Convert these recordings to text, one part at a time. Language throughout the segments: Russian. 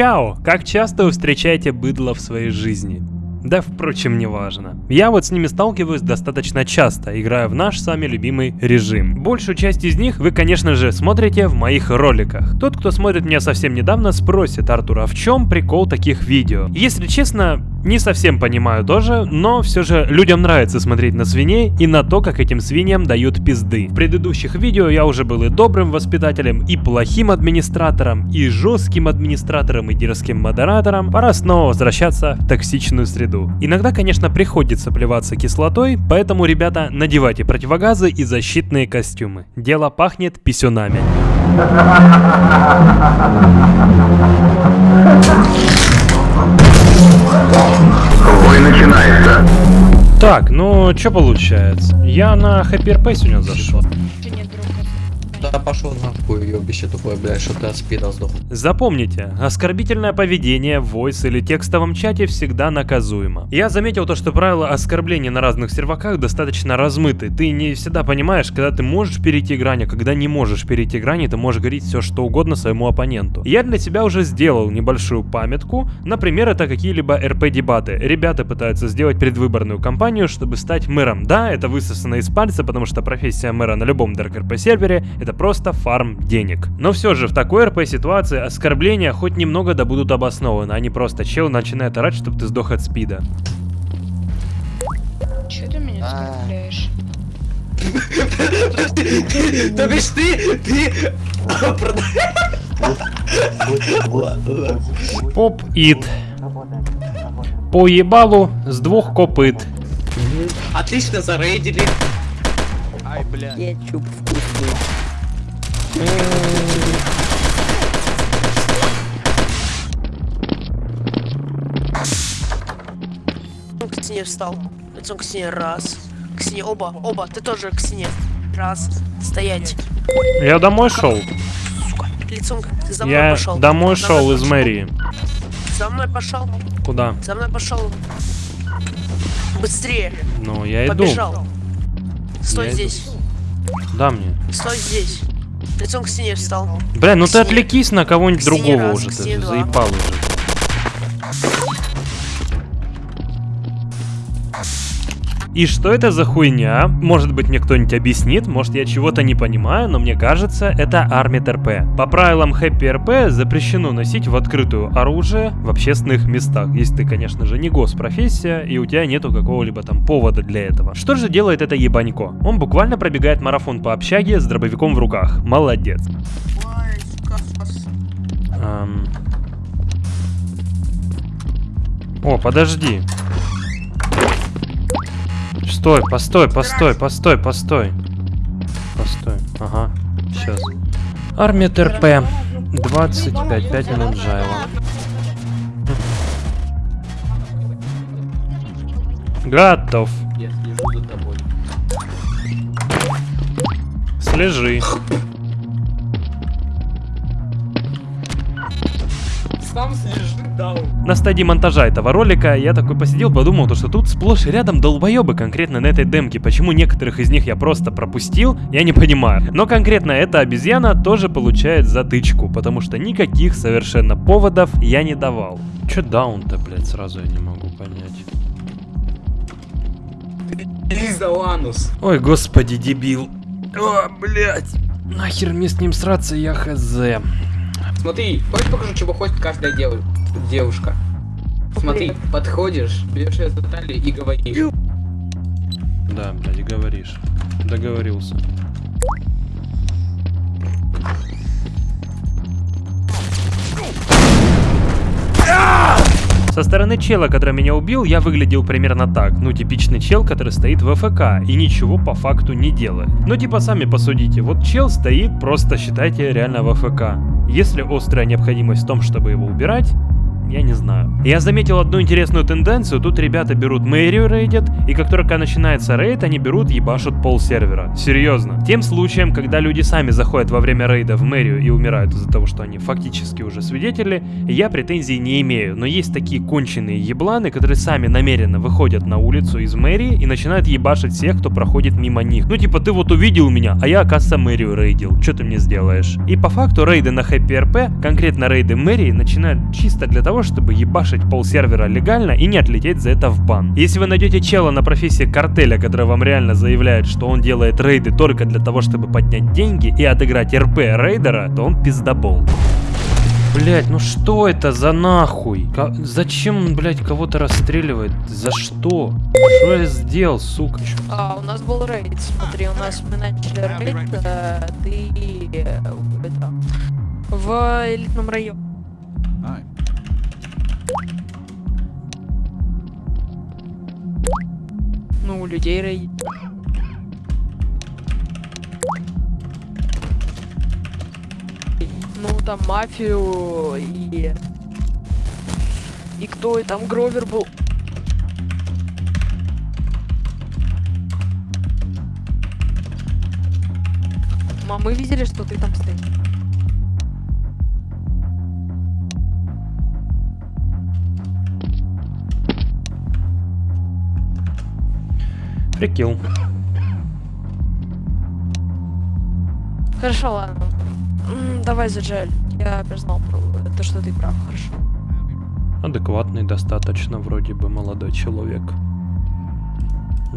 Чао! Как часто вы встречаете быдло в своей жизни? Да, впрочем, не важно. Я вот с ними сталкиваюсь достаточно часто, играя в наш сами любимый режим. Большую часть из них вы, конечно же, смотрите в моих роликах. Тот, кто смотрит меня совсем недавно, спросит, Артур, а в чем прикол таких видео? Если честно, не совсем понимаю тоже, но все же людям нравится смотреть на свиней и на то, как этим свиньям дают пизды. В предыдущих видео я уже был и добрым воспитателем, и плохим администратором, и жестким администратором, и дерзким модератором. Пора снова возвращаться в токсичную среду. Иногда, конечно, приходится плеваться кислотой, поэтому, ребята, надевайте противогазы и защитные костюмы. Дело пахнет писюнами. Бой начинается. Так, ну что получается? Я на HPRP сегодня зашел. Да пошел нахуй, ёбище тупое, блядь, что ты от спида сдох. Запомните, оскорбительное поведение в voice или текстовом чате всегда наказуемо. Я заметил то, что правила оскорбления на разных серваках достаточно размыты. Ты не всегда понимаешь, когда ты можешь перейти грань, а когда не можешь перейти грани, ты можешь говорить все что угодно своему оппоненту. Я для себя уже сделал небольшую памятку. Например, это какие-либо РП-дебаты. Ребята пытаются сделать предвыборную кампанию, чтобы стать мэром. Да, это высосано из пальца, потому что профессия мэра на любом Dark RP сервере это просто фарм денег. Но все же в такой РП ситуации оскорбления хоть немного да будут обоснованы, а не просто чел начинает орать, чтобы ты сдох от спида. Че ты меня А. оскорбляешь? То бишь ты, ты... Поп-ит. По ебалу с двух копыт. Отлично зарейдили. Кетчуп вкусный. К стене встал. Лицом к стене. Раз. К стене. Оба. Оба. Ты тоже к стене. Раз. Стоять. Я домой шел. Сука. Лицом. За мной Я пошел. домой За шел из пошел. мэрии. За мной пошел. Куда? За мной пошел. Быстрее. Ну, я иду. Побежал. Стой Я иду. здесь. Да мне. Стой здесь. Лицом к стене встал. Бля, ну ты Стене. отвлекись на кого-нибудь К другого уже, к ты заебал уже. И что это за хуйня? Может быть мне кто-нибудь объяснит, может я чего-то не понимаю, но мне кажется, это армия РП. По правилам Happy РП запрещено носить в открытую оружие в общественных местах, если ты, конечно же, не госпрофессия и у тебя нету какого-либо там повода для этого. Что же делает это ебанько? Он буквально пробегает марафон по общаге с дробовиком в руках. Молодец. О, подожди. Стой, постой, постой, постой, постой. Постой, ага, сейчас. Армия ТРП. 25, 5 минут жайла. Готов. Я. Слежи. Сам слежу. На стадии монтажа этого ролика я такой посидел, подумал, то, что тут сплошь и рядом долбоебы конкретно на этой демке. Почему некоторых из них я просто пропустил, я не понимаю. Но конкретно эта обезьяна тоже получает затычку, потому что никаких совершенно поводов я не давал. Чё даун-то, блядь, сразу я не могу понять. Лиза Ланус. Ой, господи, дебил. О, блядь. Нахер мне с ним сраться, я хз. Смотри, хочешь покажу, чего хочет каждая дев- девушка? Смотри, подходишь, берешь ее за талию и говоришь. Да, блядь, и говоришь. Договорился. Со стороны чела, который меня убил, я выглядел примерно так. Ну, типичный чел, который стоит в АФК и ничего по факту не делает. Ну, типа, сами посудите. Вот чел стоит, просто считайте, реально в АФК. Если острая необходимость в том, чтобы его убирать, я не знаю. Я заметил одну интересную тенденцию. Тут ребята берут мэрию рейдят, и как только начинается рейд, они берут ебашут пол сервера. Серьезно. Тем случаем, когда люди сами заходят во время рейда в мэрию и умирают из-за того, что они фактически уже свидетели, я претензий не имею. Но есть такие конченые ебланы, которые сами намеренно выходят на улицу из мэрии и начинают ебашить всех, кто проходит мимо них. Ну типа ты вот увидел меня, а я, оказывается, мэрию рейдил. Что ты мне сделаешь? И по факту рейды на Happy RP, конкретно рейды мэрии, начинают чисто для того, чтобы ебашить пол сервера легально и не отлететь за это в бан. Если вы найдете чела на профессии картеля, который вам реально заявляет, что он делает рейды только для того, чтобы поднять деньги и отыграть РП рейдера, то он пиздобол. Блять, ну что это за нахуй? Ка- зачем он, блять, кого-то расстреливает? За что? Что я сделал, сука? А, у нас был рейд, смотри, у нас мы начали рейд, э, ты э, это, в элитном районе. Ну, людей рейд. Ну, там мафию и... И кто и там Гровер был. Мам, мы видели, что ты там стоишь. Прикил. Хорошо, ладно. Давай, Заджель. Я признал то, что ты прав, хорошо. Адекватный достаточно, вроде бы, молодой человек.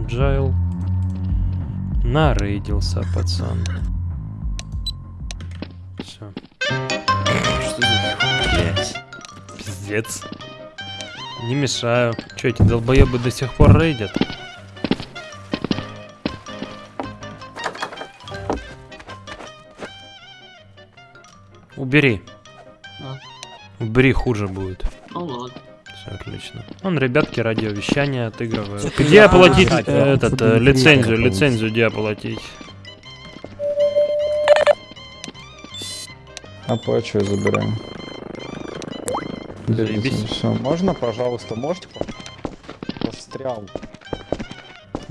Джайл. Нарейдился, пацан. Все. Что за блять? Пиздец. Не мешаю. Че, эти долбоебы до сих пор рейдят? Убери. Убери, хуже будет. Ну ладно. Все отлично. Он, ребятки, радиовещание отыгрывают. Где оплатить а, э, этот, э, лицензию, лицензию где оплатить? Оплачиваю, забираем. Заебись. Все, можно, пожалуйста, можете? Пострял.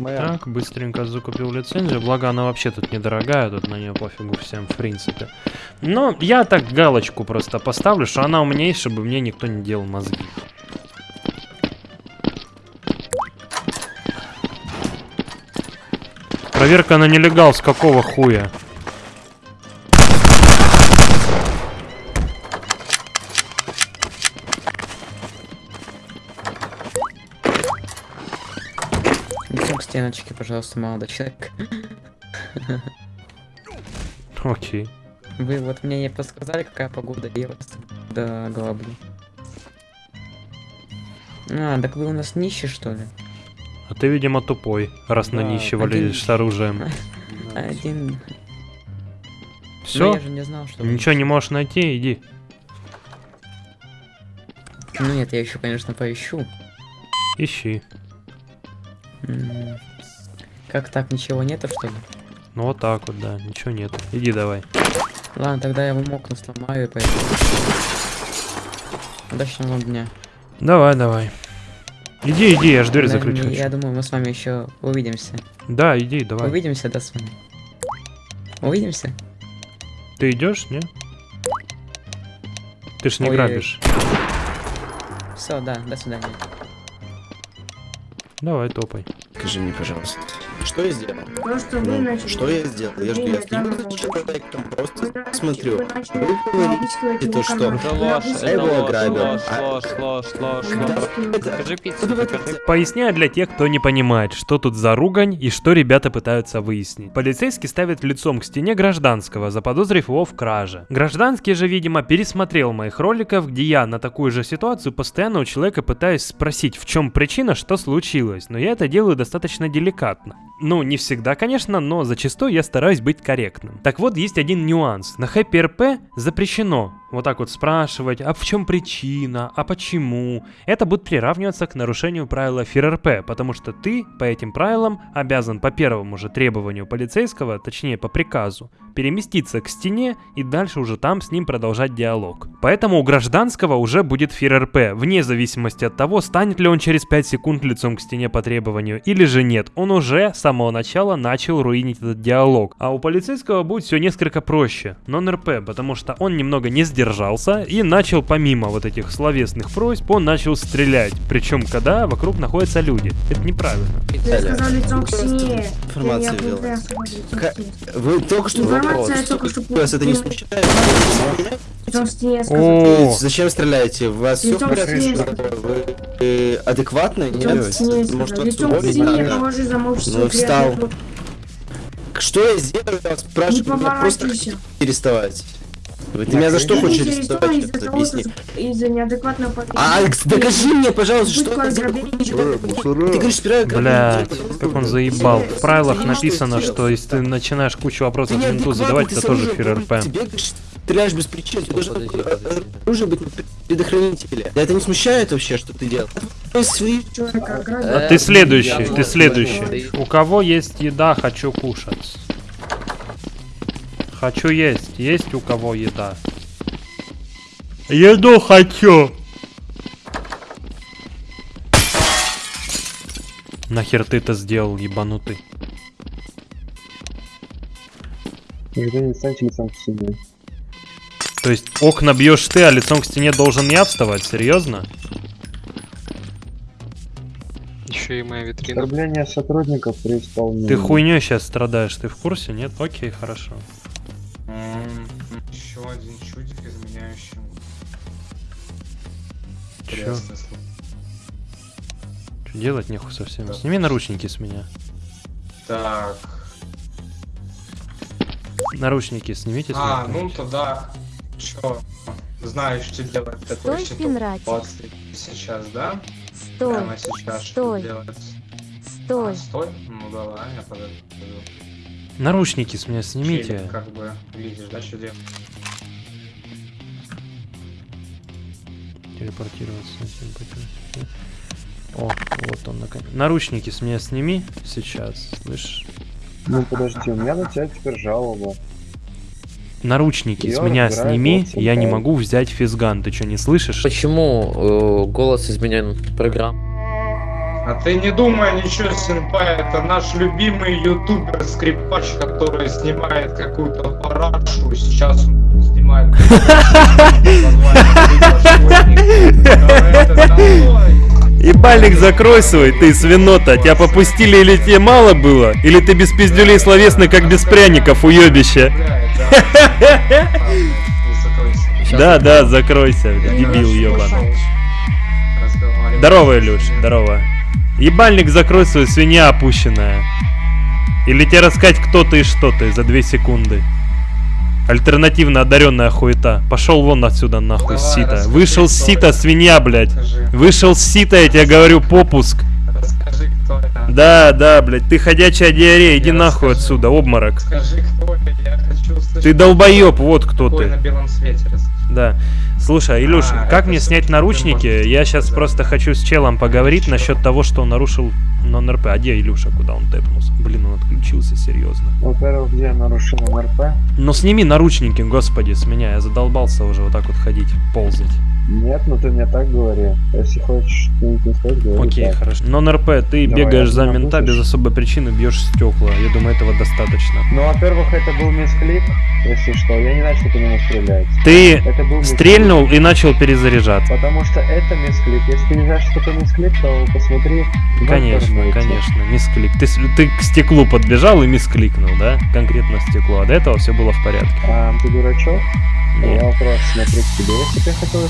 Мэр, Так, быстренько закупил лицензию, благо она вообще тут недорогая, тут на нее пофигу всем в принципе. Но я так галочку просто поставлю, что она у меня есть, чтобы мне никто не делал мозги. Проверка на нелегал с какого хуя? К стеночке, пожалуйста, молодой человек. Окей. Вы вот мне не подсказали, какая погода, и я вас до головы. А, так вы у нас нищий, что ли? А ты, видимо, тупой, раз на Да, нищего один- лезешь с оружием. Один. Все? не знал, что... Ничего не можешь найти, иди. Ну нет, я еще, конечно, поищу. Ищи. Как так, ничего нету, что ли? Ну вот так вот, да, ничего нет. Иди давай. Ладно, тогда я вам окна сломаю и пойду. Удачного вам дня. Давай, давай. Иди, иди, я ж дверь Наверное, закрыть хочу. Я думаю, мы с вами еще увидимся. Да, иди, давай. Увидимся, да, с вами? Увидимся? Ты идешь, не? Ты ж не Ой-ой-ой. грабишь. Все, да, до свидания. Давай, топай. Скажи мне, пожалуйста, что я сделал? То, что вы Ну, начали. что я сделал? Я же я данного за человеком, просто Вы смотрю. Вы говорите, его что? это его ложь, ограбил. Поясняю для тех, кто не понимает, что тут за ругань и что ребята пытаются выяснить. Полицейский ставит лицом к стене гражданского, заподозрив его в краже. Гражданский же, видимо, пересмотрел моих роликов, где я на такую же ситуацию постоянно у человека пытаюсь спросить, в чем причина, что случилось. Но я это делаю достаточно деликатно. Ну, не всегда, конечно, но зачастую я стараюсь быть корректным. Так вот, есть один нюанс. На Happy RP запрещено вот так вот спрашивать, а в чем причина, а почему, это будет приравниваться к нарушению правила ФРРП, потому что ты по этим правилам обязан по первому же требованию полицейского, точнее по приказу, переместиться к стене и дальше уже там с ним продолжать диалог. Поэтому у гражданского уже будет ФРРП, вне зависимости от того, станет ли он через 5 секунд лицом к стене по требованию или же нет. Он уже с самого начала начал руинить этот диалог. А у полицейского будет все несколько проще. Нон-РП, потому что он немного не сдержался и начал помимо вот этих словесных просьб, он начал стрелять. Причем когда вокруг находятся люди. Это неправильно. Я сказал лицом к стене. Я ввел. Вы только что Информация вопрос. только что Вас это не смущает? Я. О, Зачем стреляете? У вас все. Вы адекватны? Я Нет? Может, вас уволить надо? Ну, встал. Что я сделаю? Я вас спрашиваю, просто поворачивайся. Вы меня за что Ты хочешь арестовать? объясни. из-за неадекватного поведения. А, Алекс, докажи мне, пожалуйста, что ты. Ты говоришь, сперва Блядь, как он заебал. В правилах Ты написано, что если ты начинаешь кучу вопросов Ты менту неадекватный, задавать, ты это тоже. Ты бегаешь, стреляешь без причины, ты должен оружие быть на предохранителе. Да это не смущает вообще, что ты делаешь? А ты следующий, я ты следующий. У кого есть еда, хочу кушать. Хочу есть. Есть у кого еда? Еду хочу. Нахер ты это сделал, ебанутый? Никто не станьте лицом к стене. То есть окна бьешь ты, а лицом к стене должен я вставать? Серьезно? Еще и моя витрина. Оскорбление сотрудников при исполнении. Ты хуйней сейчас страдаешь, ты в курсе? Нет? Окей, хорошо. Чё? Чё делать нехуй совсем? Сними наручники с меня. Так. Наручники снимите с А, меня. ну тогда. Чё? Знаешь, что делать в такой Стой, Финрати. ситуации сейчас, да? Стой, Прямо сейчас Стой. что делать? стой. А, стой? Ну давай, я подойду. Наручники с меня снимите. Челик, как бы видишь, да, что делать? Телепортироваться. О, вот он наконец. Наручники с меня сними сейчас, слышишь? Ну подожди, у меня на тебя теперь жалоба. Наручники с Я меня разбираю сними, я не могу взять физган. Ты что, не слышишь? Почему э, голос изменен программ? А ты не думай ничего, сенпай, это наш любимый ютубер скрипач, который снимает какую-то парашу, сейчас он снимает Ебальник закрой свой, ты свинота. Тебя попустили или тебе мало было? Или ты без пиздюлей словесный, как без пряников, уебище? Да, да, закройся, дебил ебаный. Здорово, Илюш, здорово. Ебальник закрой свою свинья опущенная. Или тебе рассказать, кто ты и что ты за две секунды. Альтернативно одаренная хуета. Пошел вон отсюда нахуй Давай, сита. Вышел с сита, свинья, блядь. Вышел с сита, я тебе говорю, попуск. Расскажи, кто это. Да, да, блядь, ты ходячая диарея, иди Я нахуй расскажу. отсюда, обморок. Скажи, кто это, я хочу услышать. Ты долбоеб, вот кто ты. на белом свете расскажи. Да. Слушай, Илюш, А, как мне снять наручники? можешь Я сейчас сказать. просто хочу с челом поговорить Чё? насчет того, что он нарушил нон-РП. А где Илюша, куда он тэпнулся? Блин, он отключился, серьезно. Во-первых, где нарушил НРП? Ну сними наручники, господи, с меня. Я задолбался уже вот так вот ходить, ползать. Нет, ну ты мне так говори. Если хочешь что-нибудь не стоит, говори Окей, так. хорошо. Нон-РП, ты Давай, бегаешь за мента будешь? без особой причины, бьешь стекла. Я думаю, этого достаточно. Ну, во-первых, это был мисклик, если что. Я не начал по нему стрелять. Ты Это был стрельнул и начал перезаряжаться. Потому что это мисклик. Если ты не знаешь, что такое мисклик, то посмотри. Конечно, конечно, мисклик. Ты, ты к стеклу подбежал и мискликнул, да? Конкретно стекло. А до этого все было в порядке. А, ты дурачок? Нет. Я вопрос смотрю к тебе. Если ты хотел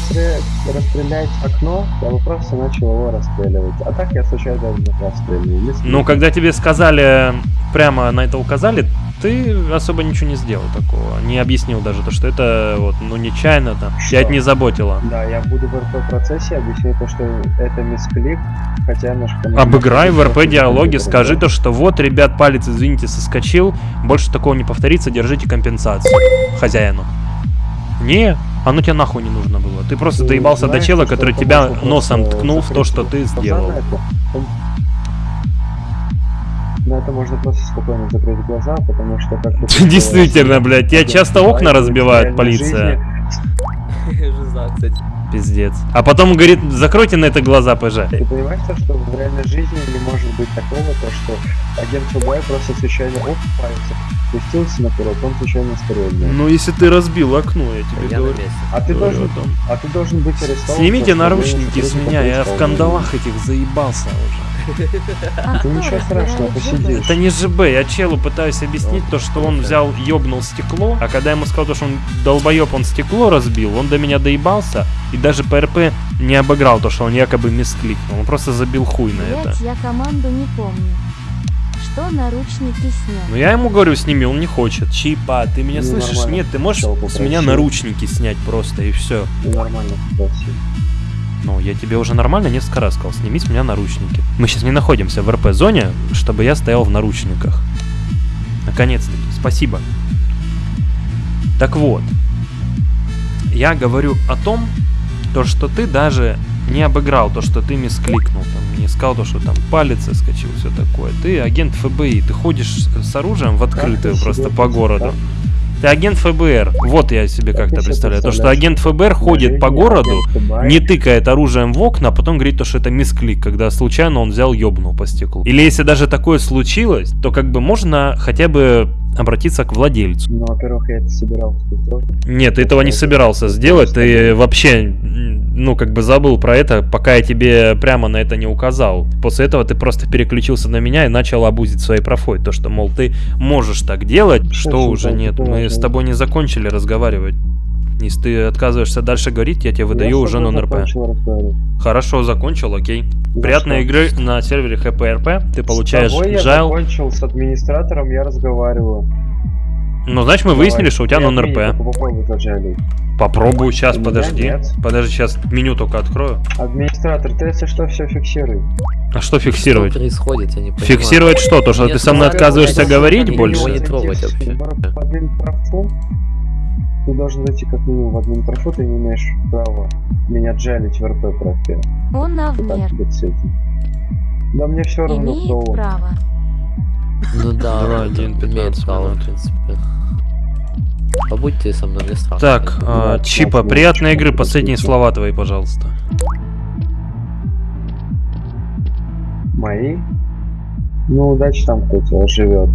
расстрелять, окно, я бы просто начал его расстреливать. А так я случайно даже расстреливаю. Мисклик. Ну, когда тебе сказали, прямо на это указали, ты особо ничего не сделал такого. Не объяснил даже то, что это вот, ну, нечаянно там. Что? Тебя это не заботило. Да, я буду в РП-процессе объяснять то, что это мисклик, хотя немножко... Обыграй в РП диалоге, скажи то, что вот, ребят, палец, извините, соскочил, больше такого не повторится, держите компенсацию хозяину. Не, Оно тебе нахуй не нужно было. Ты просто Ты доебался до знаешь, чела, что который тебя носом ткнул в то, что ты сделал. на это. Он- На это можно просто спокойно закрыть глаза, потому что как ты Действительно, блядь, тебя часто окна разбивает полиция. Жиза, кстати. Пиздец. А потом говорит, закройте на это глаза, ПЖ. Ты понимаешь, то, что в реальной жизни не может быть такого, то, что агент ФБР просто случайно оп, пальцем спустился на курок, он случайно стрельнул. Ну, если ты разбил окно, я тебе Я говорю. А ты Говорю должен, о том. а ты должен быть арестован. Снимите наручники с меня, я в кандалах этих заебался уже. Ты ничего страшного, посидишь. Это не ЖБ, я челу пытаюсь объяснить то, что он взял, ёбнул стекло, а когда я ему сказал, то, что он долбоеб, он стекло разбил, он до меня доебался и даже ПРП не обыграл то, что он якобы мискликнул, он просто забил хуй на это. Блять, я команду не помню. Что наручники снять? Ну я ему говорю, сними, он не хочет. Чипа, ты меня Ну, слышишь? нормально. Нет, ты можешь Чел с меня наручники снять просто и все. Нормально попросил. Ну, я тебе уже нормально несколько раз сказал, сними с меня наручники. Мы сейчас не находимся в РП-зоне, чтобы я стоял в наручниках. Наконец-таки, спасибо. Так вот, я говорю о том, то, что ты даже не обыграл то, что ты мискликнул, там, не сказал то, что там палец соскочил, все такое. Ты агент ФБИ, ты ходишь с оружием в открытую просто по городу. Ты агент ФБР. Вот я себе Как как-то представляю. То, что агент ФБР ходит по городу, не тыкает оружием в окна, а потом говорит то, что это мисклик, когда случайно он взял ёбнул по стеклу. Или если даже такое случилось, то как бы можно хотя бы обратиться к владельцу. Ну, во-первых, я это собирался сделать. Нет, ты этого не собирался сделать, ты вообще, ну, как бы забыл про это, пока я тебе прямо на это не указал. После этого ты просто переключился на меня и начал абузить своей профой. То, что, мол, ты можешь так делать, что Очень уже нет. Мы с тобой не закончили разговаривать. Если ты отказываешься дальше говорить, я тебе выдаю Я уже нон-РП. Хорошо, закончил, окей. За Приятной что? игры на сервере ХПРП. Ты получаешь С тобой я закончил, с администратором я разговариваю. Ну, значит, мы выяснили, что у тебя нон-РП. Попробую сейчас, У подожди. нет. Подожди, сейчас меню только открою. Администратор, ты если что, все фиксируй. А что фиксировать? Что происходит, я не понимаю. Фиксировать что? То, что Нет, ты со мной отказываешься говорить больше? не трогать вообще. Ты должен зайти как минимум в админпрофу, ты не имеешь права меня джалить в РП профе. Он навмер. Да мне все равно, кто он. право. Ну да, один, имеет 15 право, в принципе. Побудь ты со мной, мне страшно. Так, а, Да, Чипа, приятной игры. Последние слова твои, пожалуйста. Мои? Ну, удачи там кто-то живет.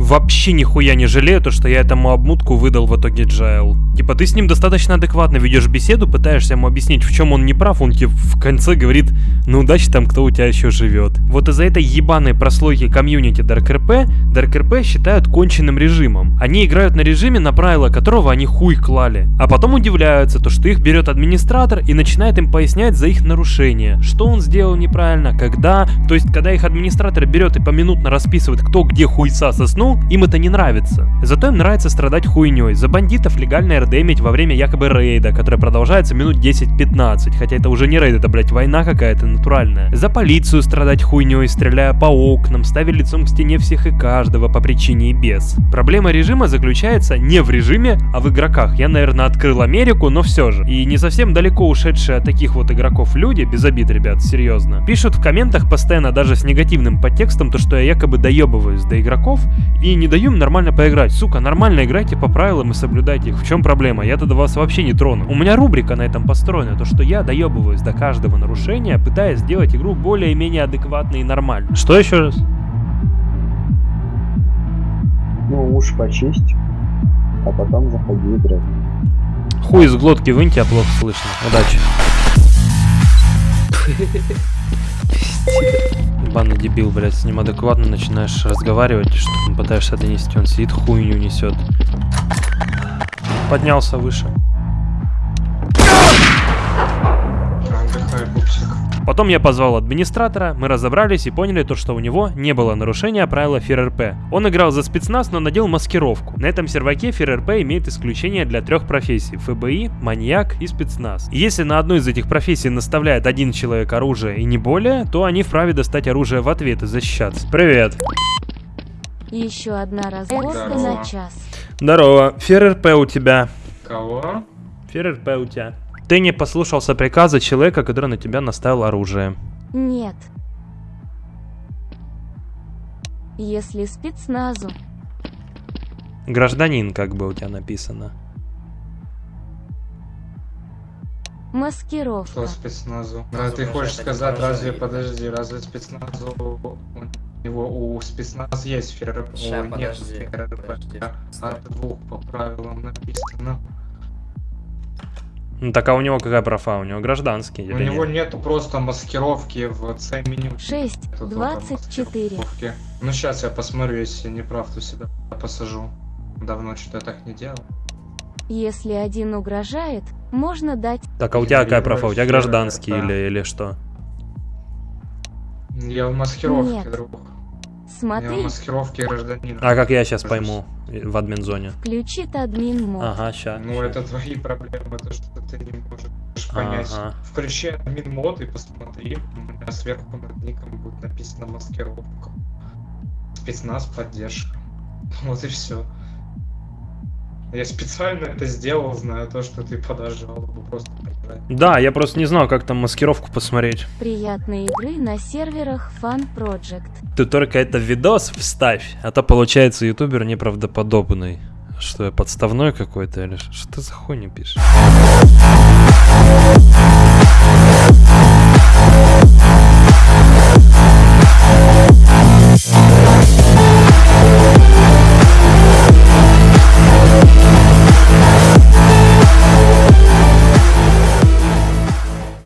Вообще нихуя не жалею, то, что я этому обмутку выдал в итоге Джайл. Типа, ты с ним достаточно адекватно ведешь беседу, пытаешься ему объяснить, в чем он не прав, он тебе в конце говорит, ну удачи там, кто у тебя еще живет. Вот из-за этой ебаной прослойки комьюнити DarkRP, DarkRP считают конченным режимом. Они играют на режиме, на правила которого они хуй клали. А потом удивляются, то, что их берет администратор и начинает им пояснять за их нарушение. Что он сделал неправильно, когда. То есть, когда их администратор берет и поминутно расписывает, кто где хуйца соснул, им это не нравится. Зато им нравится страдать хуйней. За бандитов легально РДМить во время якобы рейда, который продолжается минут 10-15. Хотя это уже не рейд, это, блядь, война какая-то натуральная. За полицию страдать хуйней, стреляя по окнам, ставя лицом к стене всех и каждого по причине и без. Проблема режима заключается не в режиме, а в игроках. Я, наверное, открыл Америку, но все же. И не совсем далеко ушедшие от таких вот игроков люди, без обид, ребят, серьезно, пишут в комментах постоянно даже с негативным подтекстом, то, что я якобы доебываюсь до игроков и не даю им нормально поиграть. Сука, нормально играйте по правилам и соблюдайте их. В чем проблема? Я тогда вас вообще не трону. У меня рубрика на этом построена, то, что я доебываюсь до каждого нарушения, пытаясь сделать игру более-менее адекватной и нормальной. Что еще раз? Ну, уж почисть, а потом заходи играть. Хуй из глотки вынь, тебя плохо слышно. Удачи. Ебаный дебил, блядь, с ним адекватно начинаешь разговаривать, что пытаешься донести, он сидит хуйню несет. Поднялся выше. Потом я позвал администратора, мы разобрались и поняли то, что у него не было нарушения правила ФРРП. Он играл за спецназ, но надел маскировку. На этом серваке ФРРП имеет исключение для трех профессий – ФБИ, маньяк и спецназ. И если на одной из этих профессий наставляет один человек оружие и не более, то они вправе достать оружие в ответ и защищаться. Привет. Еще одна разборка Здорово. на час. Здорово. ФРРП у тебя. Кого? ФРП у тебя. Ты не послушался приказа человека, который на тебя наставил оружие. Нет. Если спецназу, Гражданин, как бы у тебя написано. маскировка. Что спецназу? Да, ты хочешь сказать, разве, подожди, разве спецназу... У него у спецназ есть ФРП? Ща, нет подожди, ФРП. подожди. От двух по правилам написано. Ну так а у него какая профа? У него гражданский У или него нет? нету просто маскировки в C-меню. 6, Это только 24. маскировки. Ну сейчас я посмотрю, если не прав, то сюда посажу. Давно что-то я так не делал. Если один угрожает, можно дать Так, а у тебя какая профа? У тебя гражданский или, или что? Я в маскировке, Нет. друг. Я Смотри, маскировке гражданина. А как я сейчас пойму в админ-зоне? включит админ мод. Ага, ща. Ну, это твои проблемы, то, что ты не можешь понять. Ага. Включи админ мод и посмотри. У меня сверху над ником будет написано маскировка. Спецназ поддержка. Вот и все. Я специально это сделал, зная то, что ты подашь жалобу просто правильно? Да, я просто не знал, как там маскировку посмотреть. Приятные игры на серверах Fun Project. Ты только это видос вставь, а то получается ютубер неправдоподобный. Что я подставной какой-то или что ты за хуйню пишешь?